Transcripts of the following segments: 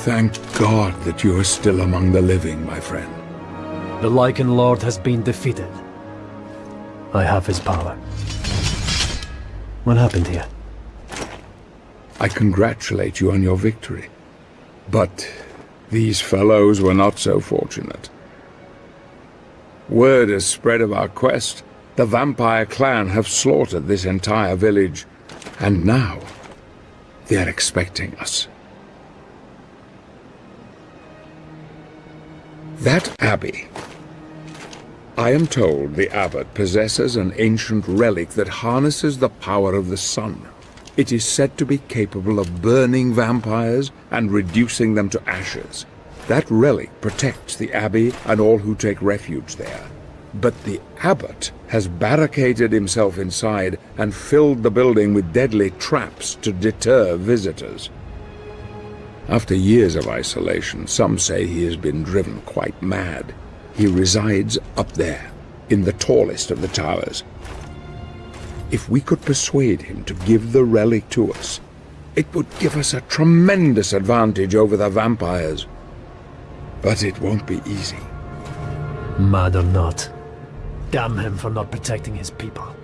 Thank God that you are still among the living, my friend. The Lycan Lord has been defeated. I have his power. What happened here? I congratulate you on your victory. But these fellows were not so fortunate. Word has spread of our quest. The vampire clan have slaughtered this entire village, and now they are expecting us. That abbey. I am told the abbot possesses an ancient relic that harnesses the power of the sun. It is said to be capable of burning vampires and reducing them to ashes. That relic protects the abbey and all who take refuge there. But the abbot has barricaded himself inside and filled the building with deadly traps to deter visitors. After years of isolation, some say he has been driven quite mad. He resides up there, in the tallest of the towers. If we could persuade him to give the relic to us, it would give us a tremendous advantage over the vampires. But it won't be easy. Mad or not, damn him for not protecting his people.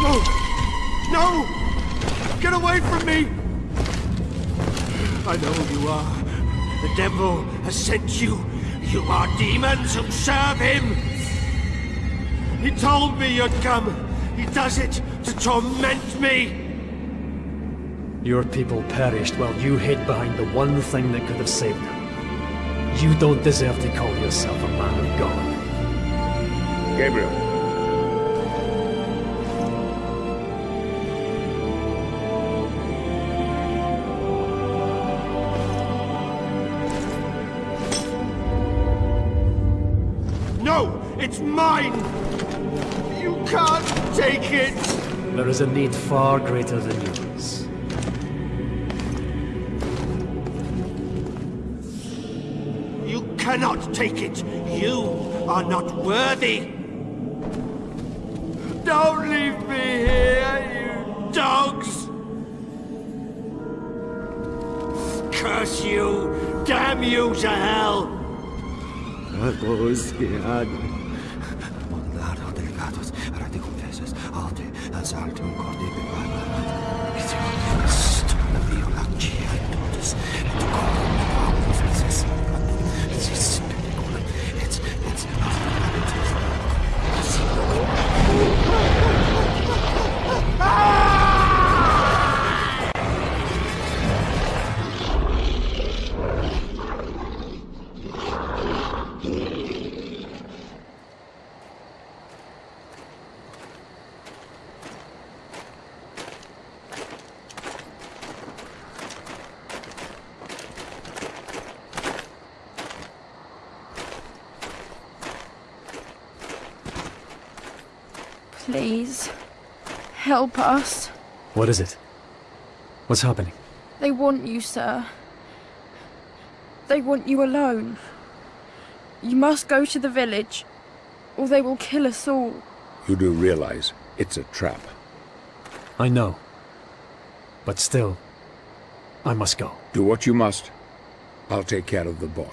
No! No! Get away from me! I know who you are. The devil has sent you. You are demons who serve him! He told me you'd come. He does it to torment me! Your people perished while you hid behind the one thing that could have saved them. You don't deserve to call yourself a man of God. Gabriel. It's mine! You can't take it! There is a need far greater than yours. You cannot take it! You are not worthy! Don't leave me here, you dogs! Curse you! Damn you to hell! Mondado 我这么快 Please, help us. What is it? What's happening? They want you, sir. They want you alone. You must go to the village, or they will kill us all. You do realize it's a trap. I know. But still, I must go. Do what you must. I'll take care of the boy.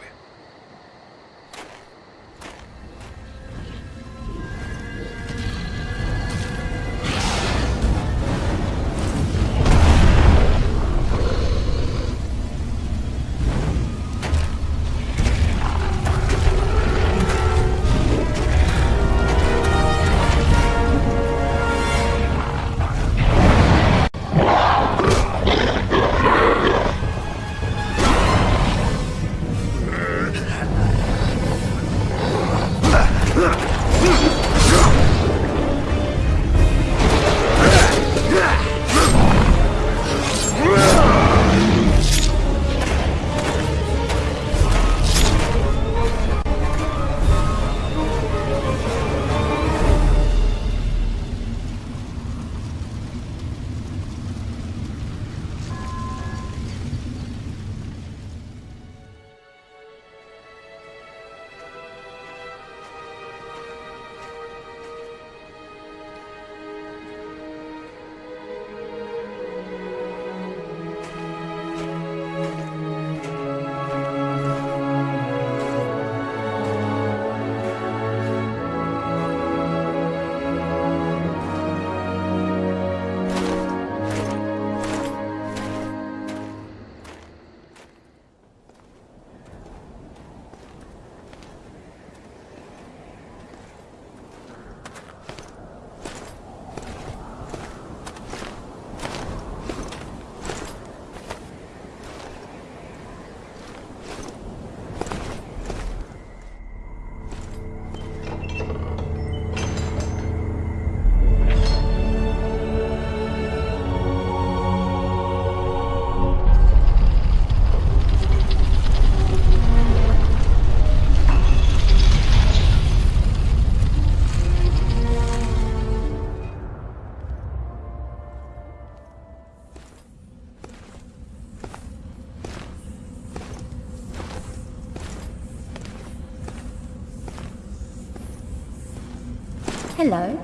Hello.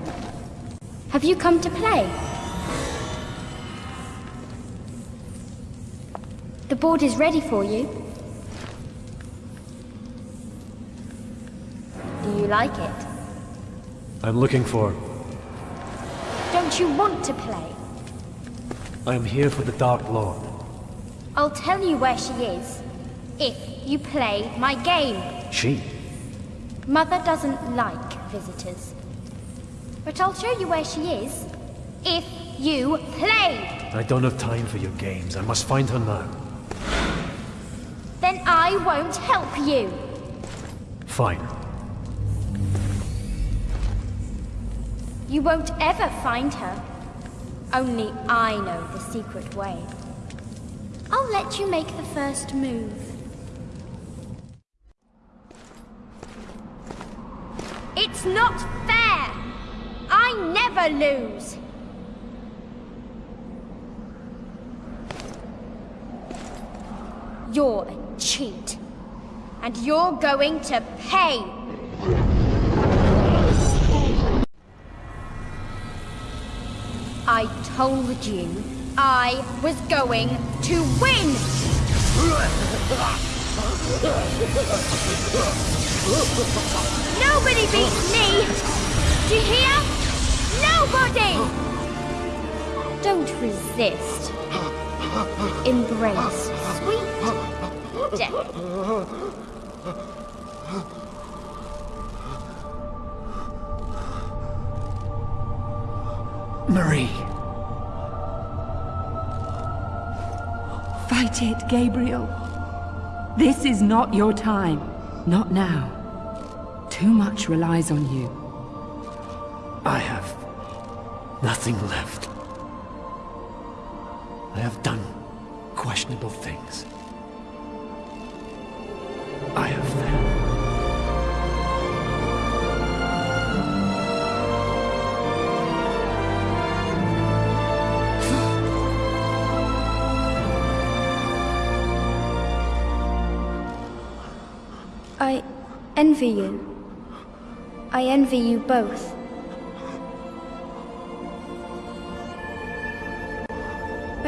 Have you come to play? The board is ready for you. Do you like it? I'm looking for... Don't you want to play? I am here for the Dark Lord. I'll tell you where she is. If you play my game. She? Mother doesn't like visitors. But I'll show you where she is. If you play! I don't have time for your games. I must find her now. Then I won't help you. Fine. You won't ever find her. Only I know the secret way. I'll let you make the first move. It's not fair! I never lose! You're a cheat. And you're going to pay! I told you I was going to win! Nobody beats me! Do you hear? Nobody! Don't resist. Embrace sweet death. Marie! Fight it, Gabriel. This is not your time. Not now. Too much relies on you. I have nothing left. I have done questionable things. I have failed. I envy you. I envy you both.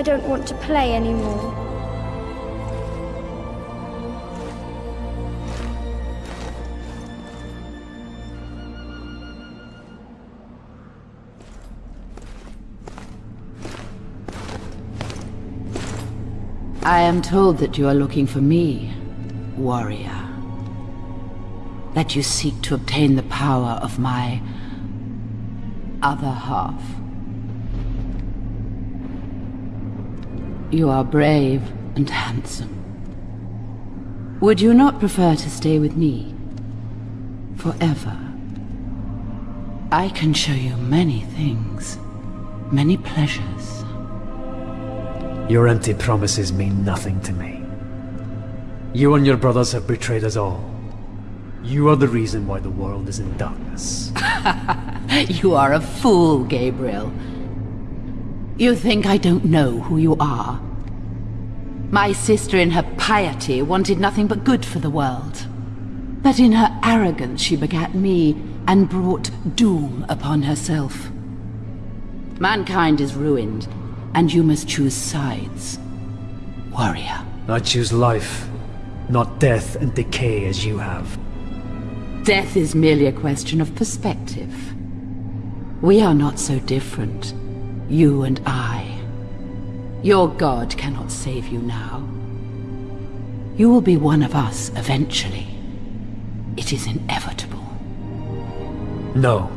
I don't want to play anymore. I am told that you are looking for me, warrior. That you seek to obtain the power of my other half. You are brave and handsome. Would you not prefer to stay with me? Forever? I can show you many things, many pleasures. Your empty promises mean nothing to me. You and your brothers have betrayed us all. You are the reason why the world is in darkness. You are a fool, Gabriel. You think I don't know who you are? My sister in her piety wanted nothing but good for the world. But in her arrogance she begat me and brought doom upon herself. Mankind is ruined, and you must choose sides. Warrior. I choose life, not death and decay as you have. Death is merely a question of perspective. We are not so different, you and I. Your god cannot save you now. You will be one of us eventually. It is inevitable. No.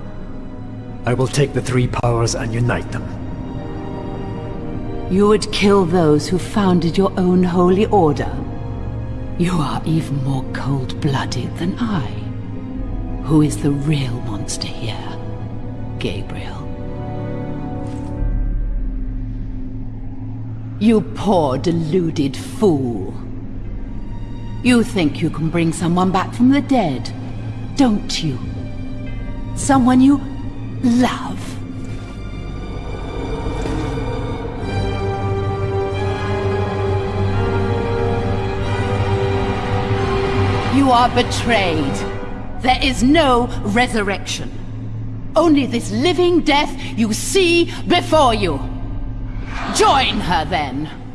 I will take the three powers and unite them. You would kill those who founded your own holy order. You are even more cold-blooded than I. Who is the real monster here, Gabriel? You poor, deluded fool. You think you can bring someone back from the dead, don't you? Someone you love. You are betrayed. There is no resurrection. Only this living death you see before you. Join her then.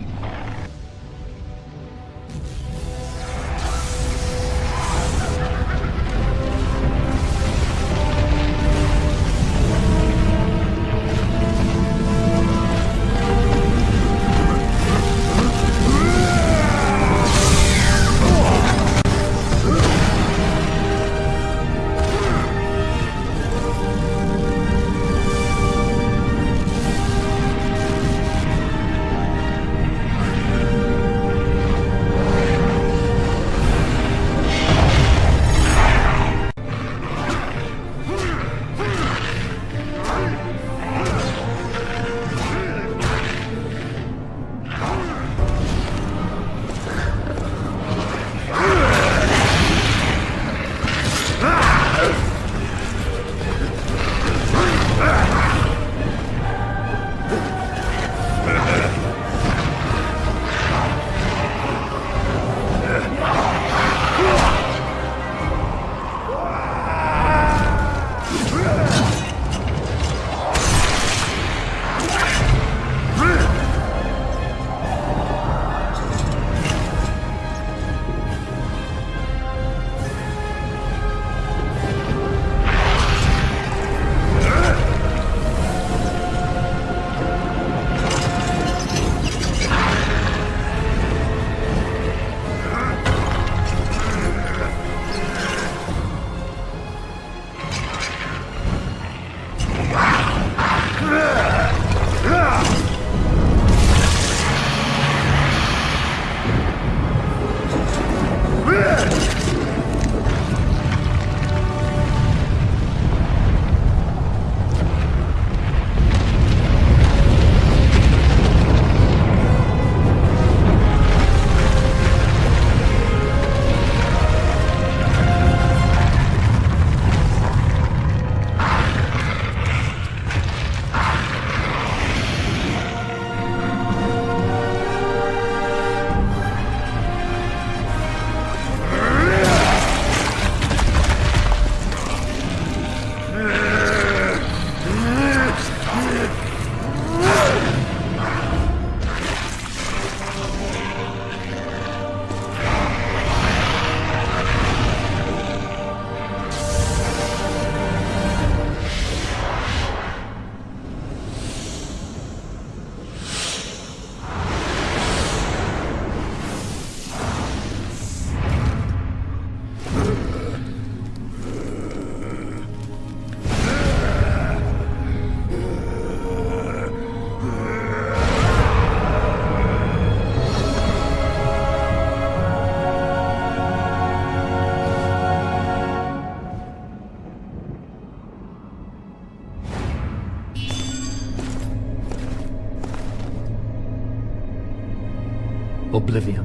Oblivion.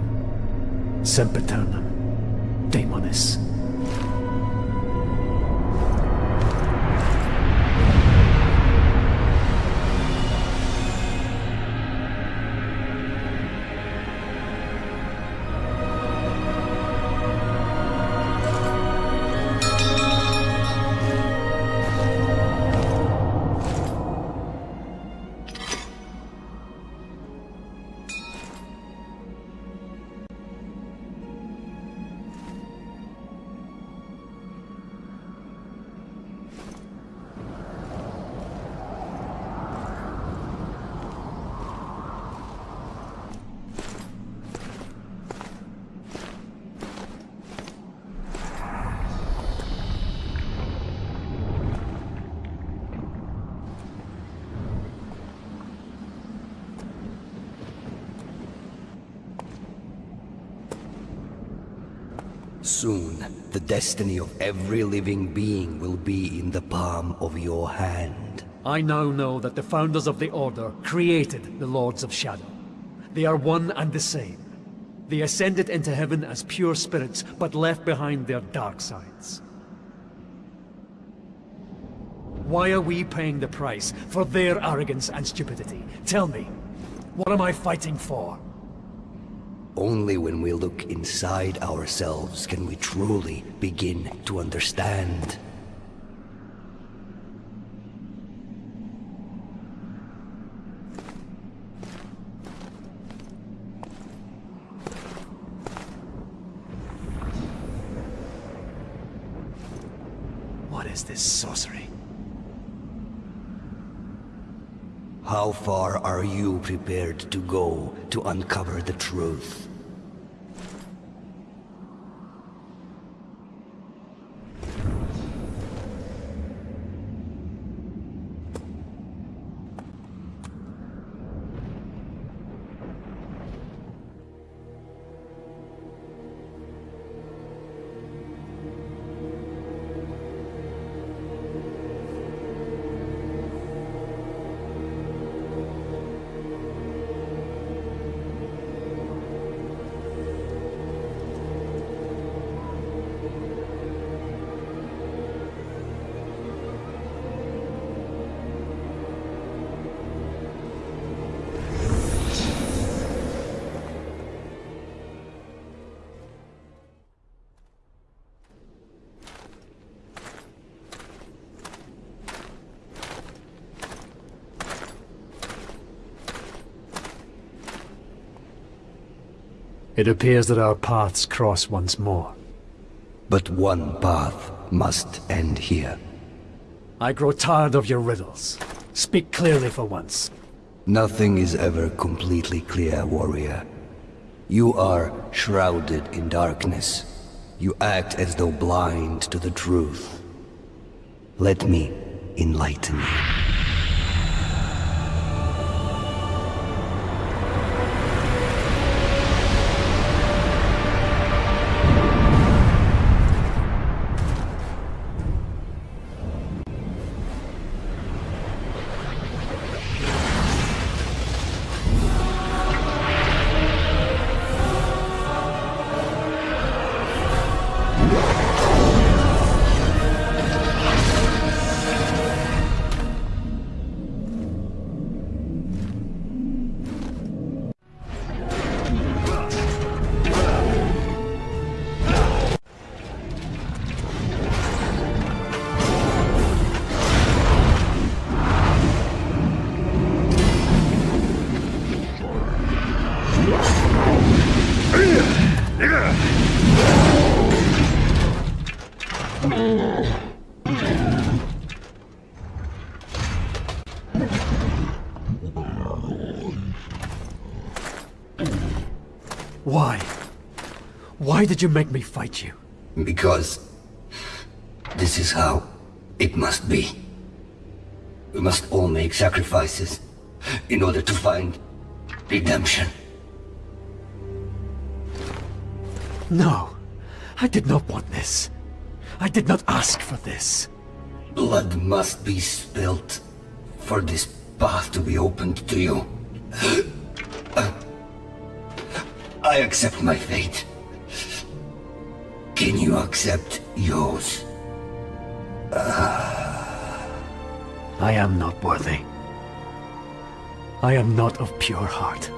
Daemonis. Soon, the destiny of every living being will be in the palm of your hand. I now know that the founders of the Order created the Lords of Shadow. They are one and the same. They ascended into heaven as pure spirits, but left behind their dark sides. Why are we paying the price for their arrogance and stupidity? Tell me, what am I fighting for? Only when we look inside ourselves can we truly begin to understand. What is this sorcery? How far are you prepared to go to uncover the truth? It appears that our paths cross once more. But one path must end here. I grow tired of your riddles. Speak clearly for once. Nothing is ever completely clear, warrior. You are shrouded in darkness. You act as though blind to the truth. Let me enlighten you. Why? Why did you make me fight you? Because this is how it must be. We must all make sacrifices in order to find redemption. No, I did not want this. I did not ask for this. Blood must be spilt for this path to be opened to you. I accept my fate. Can you accept yours? I am not worthy. I am not of pure heart.